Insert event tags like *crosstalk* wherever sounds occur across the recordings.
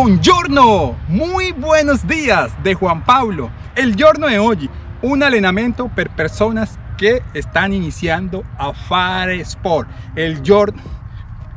Buongiorno, muy buenos días de Juan Pablo. El giorno de hoy, un allenamento per personas que están iniciando a fare sport. El giorno,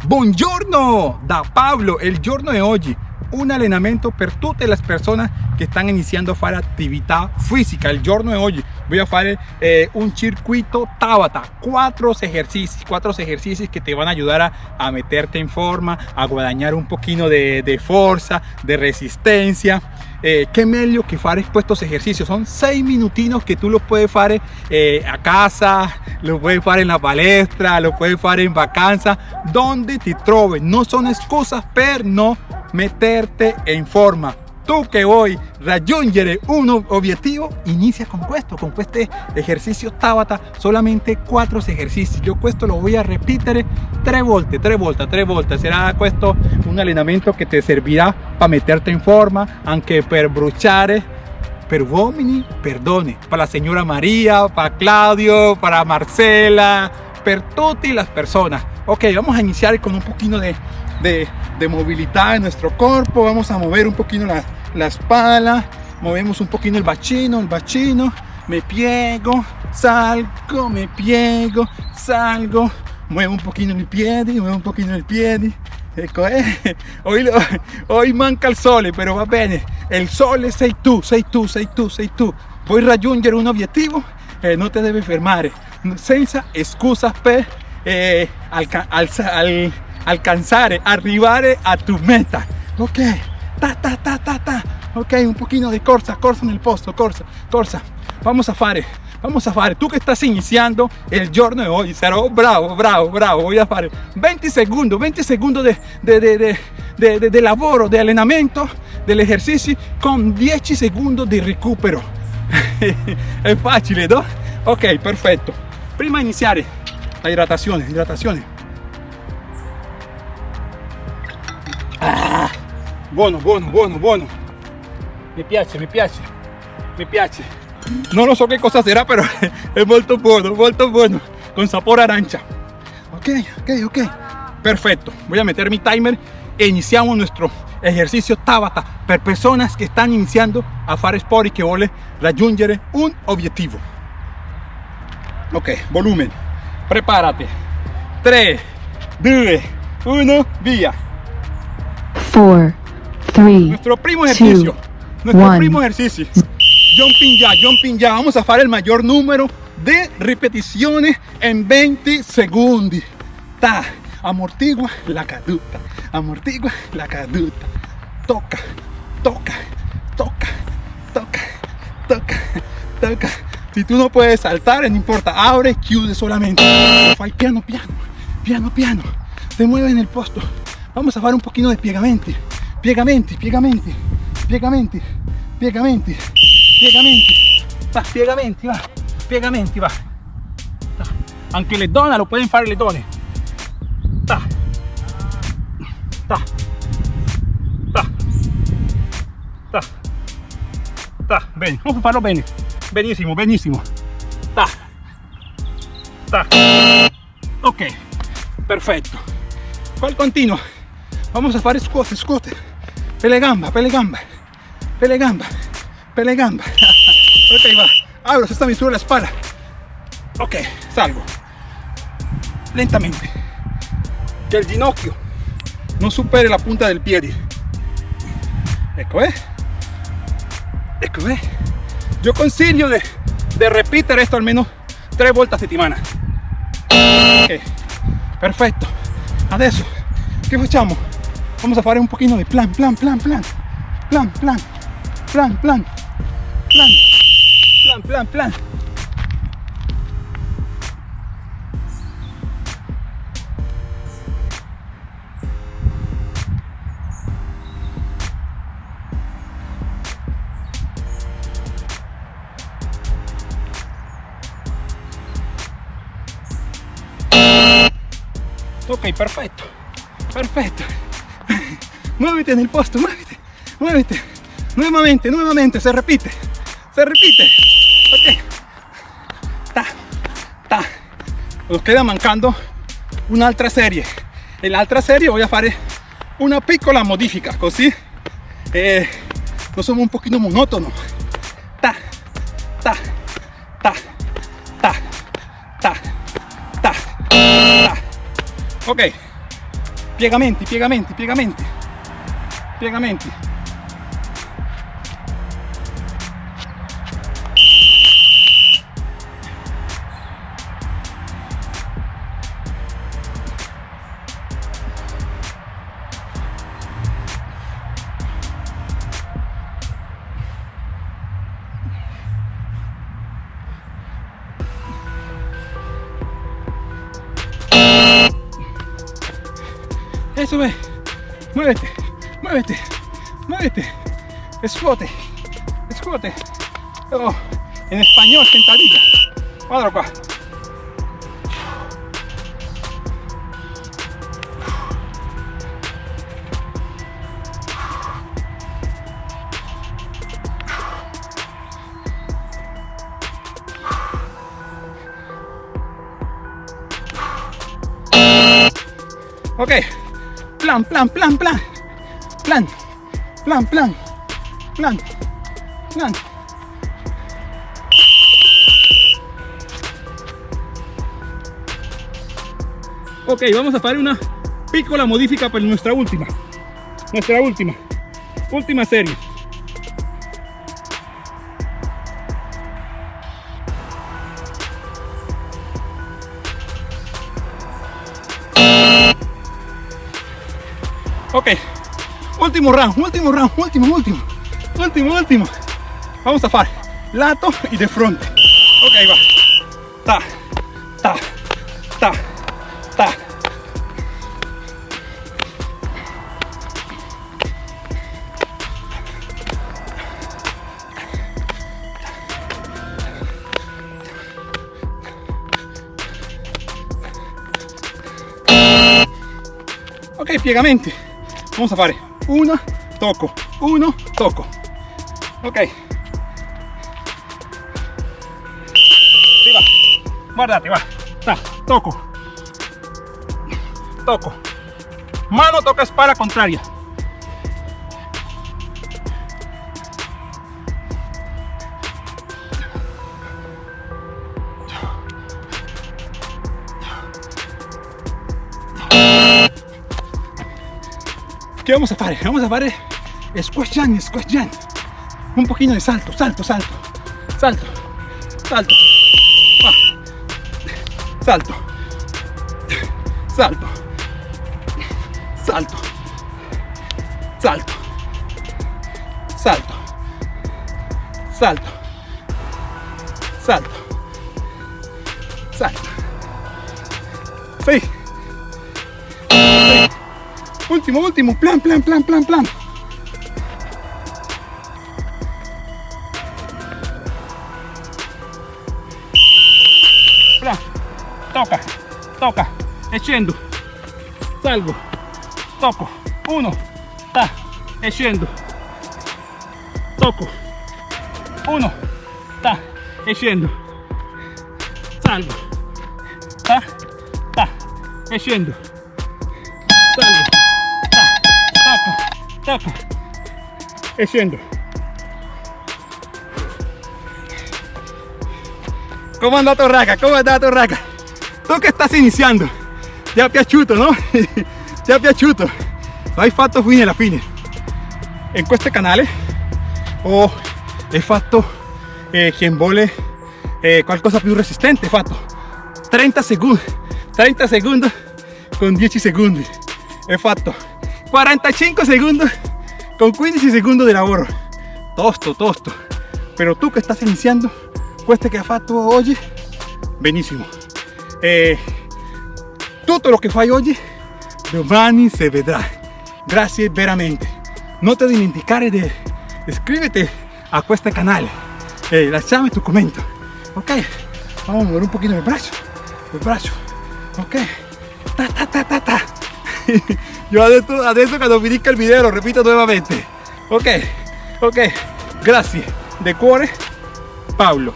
buongiorno da Pablo, el giorno de hoy, un allenamento per tutte le persone che stanno iniziando a fare attività fisica il giorno di oggi voy a fare eh, un circuito Tabata. Cuatro ejercicios cuatro ejercicios que te van a ayudar a, a meterte en forma a guadañar un poquito de, de fuerza de resistencia. Eh, qué meglio que fare estos ejercicios. Son seis minutinos que tú los puedes fare eh, a casa lo puedes fare en la palestra lo puedes fare en vacanza donde te troves no son excusas per no meterte en forma tú que hoy raggiungere un objetivo inicia con esto con este ejercicio Tabata. Solamente cuatro ejercicios. Yo esto lo voy a repetir tres volte tres volte tres volte será esto un entrenamiento que te servirá para meterte en forma aunque per bruciare per uomini perdone. Para la señora María para Claudio para Marcela per tutti las personas. Ok vamos a iniciar con un poquito de de, de movilidad en nuestro cuerpo. Vamos a mover un poquito la, la espalda movemos un poquito el bachino el bachino me piego salgo me piego salgo muevo un poquito el pie muevo un poquito el pie ecco eh. *laughs* hoy, hoy manca el sole pero va bene el sole sei tu sei tu sei tu sei tu puoi raggiungere un obiettivo e non te deve fermare senza scusa per eh, alca al, al, alcanzare, a tu meta. Ok, ta ta ta ta ta. Ok, un poquito de corsa, corsa en el posto, corsa, corsa. Vamos a fare, vamos a fare. Tú que estás iniciando el giorno de hoy, serò bravo, bravo, bravo. Voy a fare 20 segundos, 20 segundos de, de, de, de, de, de lavoro, de allenamento, del ejercicio con 10 segundos de recupero. *laughs* es fácil, ¿no? Ok, perfecto. Prima di iniziare la hidratazione, hidratazione. Buono, buono, buono, buono. Mi piace, mi piace, mi piace. No lo so qué cosa será, pero *laughs* es molto buono, molto buono. Con sabor arancia. Ok, ok, ok. Perfecto. Voy a meter mi timer e iniciamos nuestro ejercicio Tabata per personas que están iniciando a fare sport y que vuole raggiungere un objetivo. Ok, volumen. Prepárate. 3, 2, 1, vía. 4, 3, Nuestro primo ejercicio. Nuestro primo ejercicio. Jumping ya, jumping ya. Vamos a hacer el mayor número de repeticiones en 20 segundos. Ta, amortigua la caduta. Amortigua la caduta. Toca, toca, toca, toca, toca, toca. Si tú no puedes saltar, no importa. Abre, chiude solamente. Fai piano, piano, piano, piano. Te mueve en el posto. Vamos a fare un pochino di piegamenti piegamenti piegamenti piegamenti piegamenti piegamenti va piegamenti va piegamenti va. Anche le donne lo pueden fare le donne ta ta ta ta ta bene farlo bene benissimo benissimo ta ta ok perfetto poi continuo vamos a fare squat squat pele gamba pele gamba pele gamba pele gamba *laughs* ok va. Abro se sta misura la espalda. Ok salgo. Lentamente. Que el ginocchio no supere la punta del pie. Ecco eh. Ecco eh. Yo consiglio de, de repetir esto al menos tres vueltas a settimana ok perfetto adesso che facciamo Vamos a fare un poquito de plan, plan, plan, plan. Plan, plan. Plan, plan. Plan. Plan, plan, plan. Ok, perfecto. Perfecto muévete en el posto muévete muévete. Nuevamente nuevamente se repite se repite. Ok. Ta ta. Nos queda mancando un'altra serie. En l'altra serie voy a fare una piccola modifica così eh, no somos un poquito monótonos. Ta, ta, ta, ta, ta, ta, ta. Ok, piegamenti, piegamenti, piegamenti, piegamenti. Eso ve. Muévete, muévete, muévete. Escote, escote. Oh, en español, sentadilla. Guarda acá. Ok, plan, plan, plan, plan, plan, plan, plan, plan, plan. Ok, vamos a hacer una piccola modifica per nuestra última, nuestra última, última serie. Ok, último round, último round, último, último, último, último. Vamos a hacer lato y de frente. Ok, va. Ta, ta, ta, ta. Ok, piegamenti. Vamos a fare uno, tocco, uno, tocco. Ok. Sì, va. Guardate, va. Ta, tocco. Tocco. Mano toca espalda contraria. ¿Qué vamos a hacer? Vamos a hacer squash jump, squash jump. Un poquito de salto, salto, salto, salto, salto. Va. Salto, salto, salto, salto, salto, salto, salto, salto. Sí. Último, último, plan, plan, plan, plan, plan. Plan. Toca, toca, e scendo. Salgo, tocco, uno, ta, e scendo. Tocco, uno, ta, e scendo. Salgo, ta, ta, e scendo. Salgo tapa, echando. ¿Cómo anda tu raca? ¿Cómo anda tu raca? Tú que estás iniciando, ya piachuto, ¿no? *laughs* ya piachuto. No hai fatto fine la fine. En este canal ho oh, fatto eh, quien vole eh, qualcosa più resistente, fatto 30 segundos, 30 segundos con 10 segundos. He fatto 45 segundos con 15 segundos de lavoro tosto tosto. Pero tú que estás iniciando questo che hai fatto oggi benissimo eh, tutto lo che fai oggi domani si vedrà grazie veramente. Non ti dimenticare di iscriverti a questo canale e lasciami tu commento ok vamos a mover un poquito el brazo. El brazo. Ok. Ta ta ta ta ta *laughs* Yo adentro, adentro cuando finisca el video lo repito nuevamente. Ok, ok. Gracias. De cuore, Pablo.